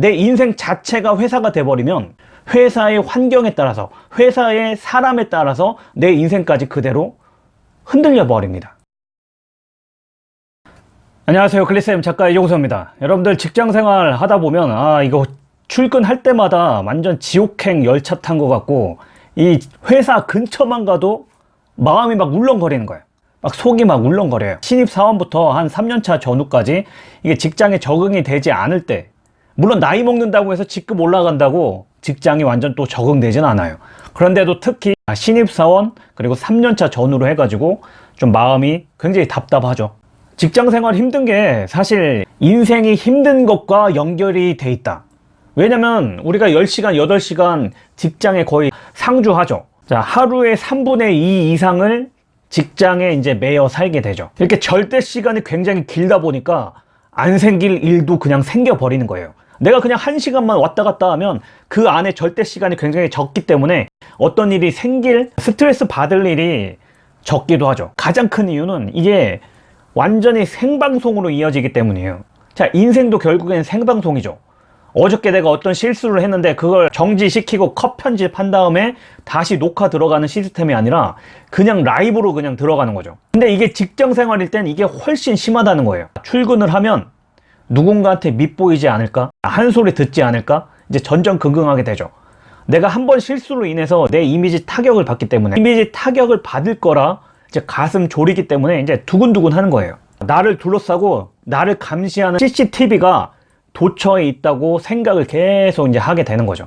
내 인생 자체가 회사가 돼버리면 회사의 환경에 따라서 회사의 사람에 따라서 내 인생까지 그대로 흔들려 버립니다. 안녕하세요. 글리쌤 작가 이종서입니다. 여러분들 직장생활 하다 보면 아 이거 출근할 때마다 완전 지옥행 열차 탄 것 같고 이 회사 근처만 가도 마음이 막 울렁거리는 거예요. 막 속이 막 울렁거려요. 신입사원부터 한 3년차 전후까지 이게 직장에 적응이 되지 않을 때 물론 나이 먹는다고 해서 직급 올라간다고 직장이 완전 또 적응되진 않아요. 그런데도 특히 신입사원 그리고 3년차 전후로 해가지고 좀 마음이 굉장히 답답하죠. 직장생활 힘든 게 사실 인생이 힘든 것과 연결이 돼 있다. 왜냐면 우리가 10시간 8시간 직장에 거의 상주하죠. 자 하루에 3분의 2 이상을 직장에 이제 매여 살게 되죠. 이렇게 절대 시간이 굉장히 길다 보니까 안 생길 일도 그냥 생겨 버리는 거예요 내가 그냥 한 시간만 왔다 갔다 하면 그 안에 절대 시간이 굉장히 적기 때문에 어떤 일이 생길 스트레스 받을 일이 적기도 하죠. 가장 큰 이유는 이게 완전히 생방송으로 이어지기 때문이에요. 자 인생도 결국엔 생방송이죠. 어저께 내가 어떤 실수를 했는데 그걸 정지시키고 컷 편집한 다음에 다시 녹화 들어가는 시스템이 아니라 그냥 라이브로 그냥 들어가는 거죠. 근데 이게 직장 생활일 땐 이게 훨씬 심하다는 거예요. 출근을 하면 누군가한테 밉보이지 않을까? 한 소리 듣지 않을까? 이제 전전긍긍하게 되죠. 내가 한 번 실수로 인해서 내 이미지 타격을 받기 때문에 이미지 타격을 받을 거라 이제 가슴 졸이기 때문에 이제 두근두근 하는 거예요. 나를 둘러싸고 나를 감시하는 CCTV가 도처에 있다고 생각을 계속 이제 하게 되는 거죠.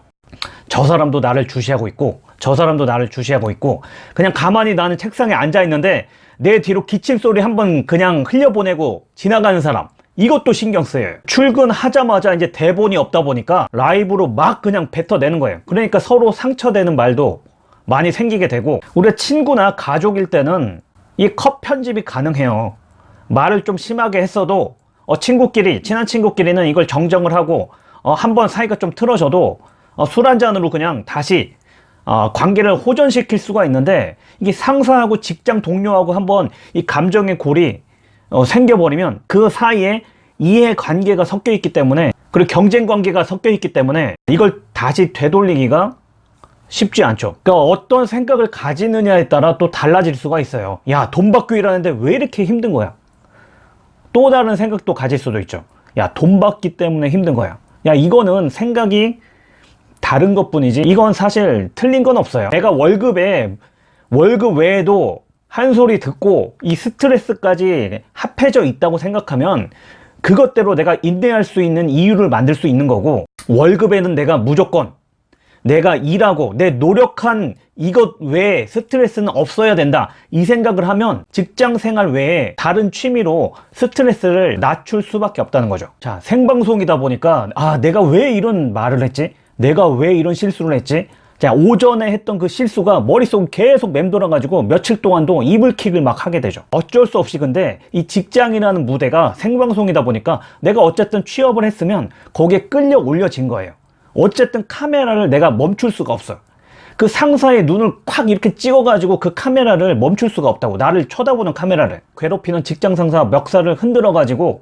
저 사람도 나를 주시하고 있고 저 사람도 나를 주시하고 있고 그냥 가만히 나는 책상에 앉아 있는데 내 뒤로 기침 소리 한번 그냥 흘려보내고 지나가는 사람 이것도 신경 쓰여요. 출근하자마자 이제 대본이 없다 보니까 라이브로 막 그냥 뱉어내는 거예요. 그러니까 서로 상처되는 말도 많이 생기게 되고 우리 친구나 가족일 때는 이 컷 편집이 가능해요. 말을 좀 심하게 했어도 어, 친구끼리 친한 친구끼리는 이걸 정정을 하고 어, 한번 사이가 좀 틀어져도 어, 술 한잔으로 그냥 다시 어, 관계를 호전시킬 수가 있는데 이게 상사하고 직장 동료하고 한번 이 감정의 골이 어, 생겨버리면 그 사이에 이해관계가 섞여 있기 때문에 그리고 경쟁관계가 섞여 있기 때문에 이걸 다시 되돌리기가 쉽지 않죠. 그러니까 어떤 생각을 가지느냐에 따라 또 달라질 수가 있어요. 야 돈 받고 일하는데 왜 이렇게 힘든 거야? 또 다른 생각도 가질 수도 있죠. 야 돈 받기 때문에 힘든 거야. 야 이거는 생각이 다른 것 뿐이지 이건 사실 틀린 건 없어요. 내가 월급에 월급 외에도 한 소리 듣고 이 스트레스까지 합해져 있다고 생각하면 그것대로 내가 인내할 수 있는 이유를 만들 수 있는 거고 월급에는 내가 무조건 내가 일하고 내 노력한 이것 외에 스트레스는 없어야 된다. 이 생각을 하면 직장 생활 외에 다른 취미로 스트레스를 낮출 수밖에 없다는 거죠. 자 생방송이다 보니까 아 내가 왜 이런 말을 했지? 내가 왜 이런 실수를 했지 자 오전에 했던 그 실수가 머릿속 계속 맴돌아 가지고 며칠 동안도 이불킥을 막 하게 되죠. 어쩔 수 없이 근데 이 직장이라는 무대가 생방송이다 보니까 내가 어쨌든 취업을 했으면 거기에 끌려 올려진 거예요. 어쨌든 카메라를 내가 멈출 수가 없어요. 그 상사의 눈을 콱 이렇게 찍어 가지고 그 카메라를 멈출 수가 없다고 나를 쳐다보는 카메라를. 괴롭히는 직장 상사 멱살을 흔들어 가지고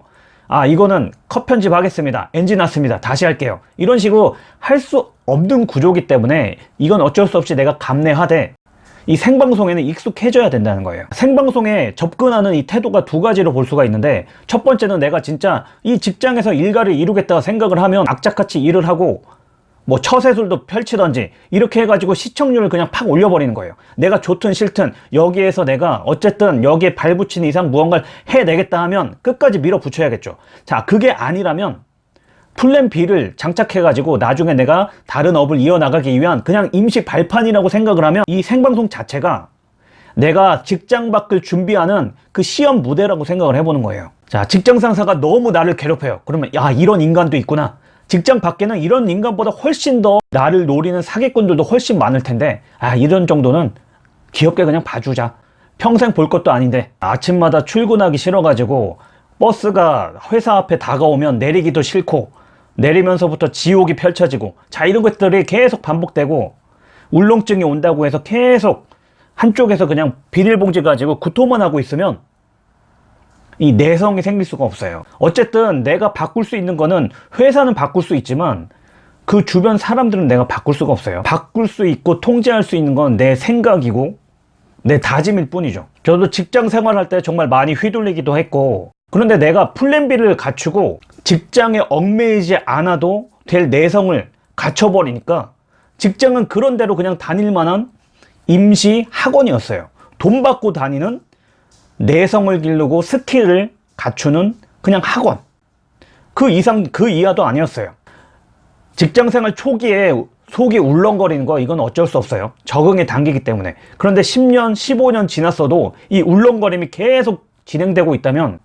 아 이거는 컷 편집 하겠습니다. 엔진 났습니다. 다시 할게요. 이런 식으로 할 수 없는 구조기 때문에 이건 어쩔 수 없이 내가 감내하되 이 생방송에는 익숙해져야 된다는 거예요. 생방송에 접근하는 이 태도가 두 가지로 볼 수가 있는데 첫 번째는 내가 진짜 이 직장에서 일가를 이루겠다 생각을 하면 악착같이 일을 하고 뭐 처세술도 펼치던지 이렇게 해가지고 시청률을 그냥 팍 올려버리는 거예요. 내가 좋든 싫든 여기에서 내가 어쨌든 여기에 발붙인 이상 무언가를 해내겠다 하면 끝까지 밀어붙여야겠죠. 자 그게 아니라면 플랜 B를 장착해 가지고 나중에 내가 다른 업을 이어나가기 위한 그냥 임시 발판이라고 생각을 하면 이 생방송 자체가 내가 직장 밖을 준비하는 그 시험 무대라고 생각을 해보는 거예요. 자 직장 상사가 너무 나를 괴롭혀요. 그러면 야 이런 인간도 있구나 직장 밖에는 이런 인간보다 훨씬 더 나를 노리는 사기꾼들도 훨씬 많을 텐데 아 이런 정도는 귀엽게 그냥 봐주자. 평생 볼 것도 아닌데 아침마다 출근하기 싫어가지고 버스가 회사 앞에 다가오면 내리기도 싫고 내리면서부터 지옥이 펼쳐지고 자 이런 것들이 계속 반복되고 울렁증이 온다고 해서 계속 한쪽에서 그냥 비닐봉지 가지고 구토만 하고 있으면 이 내성이 생길 수가 없어요. 어쨌든 내가 바꿀 수 있는 거는 회사는 바꿀 수 있지만 그 주변 사람들은 내가 바꿀 수가 없어요. 바꿀 수 있고 통제할 수 있는 건 내 생각이고 내 다짐일 뿐이죠. 저도 직장 생활할 때 정말 많이 휘둘리기도 했고 그런데 내가 플랜 B를 갖추고 직장에 얽매이지 않아도 될 내성을 갖춰버리니까 직장은 그런 대로 그냥 다닐 만한 임시 학원이었어요. 돈 받고 다니는 내성을 기르고 스킬을 갖추는 그냥 학원. 그 이상, 그 이하도 아니었어요. 직장 생활 초기에 속이 울렁거리는 거 이건 어쩔 수 없어요. 적응의 단계이기 때문에. 그런데 10년, 15년 지났어도 이 울렁거림이 계속 진행되고 있다면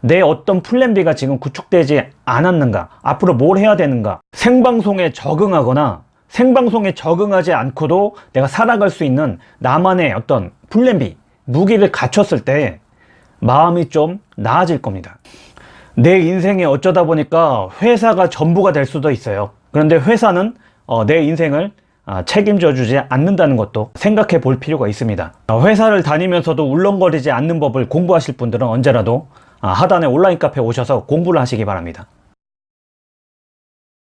내 어떤 plan B가 지금 구축되지 않았는가? 앞으로 뭘 해야 되는가? 생방송에 적응하거나 생방송에 적응하지 않고도 내가 살아갈 수 있는 나만의 어떤 플랜 B, 무기를 갖췄을 때 마음이 좀 나아질 겁니다. 내 인생에 어쩌다 보니까 회사가 전부가 될 수도 있어요. 그런데 회사는 어, 내 인생을 아, 책임져 주지 않는다는 것도 생각해 볼 필요가 있습니다. 어, 회사를 다니면서도 울렁거리지 않는 법을 공부하실 분들은 언제라도 아, 하단에 온라인 카페 오셔서 공부를 하시기 바랍니다.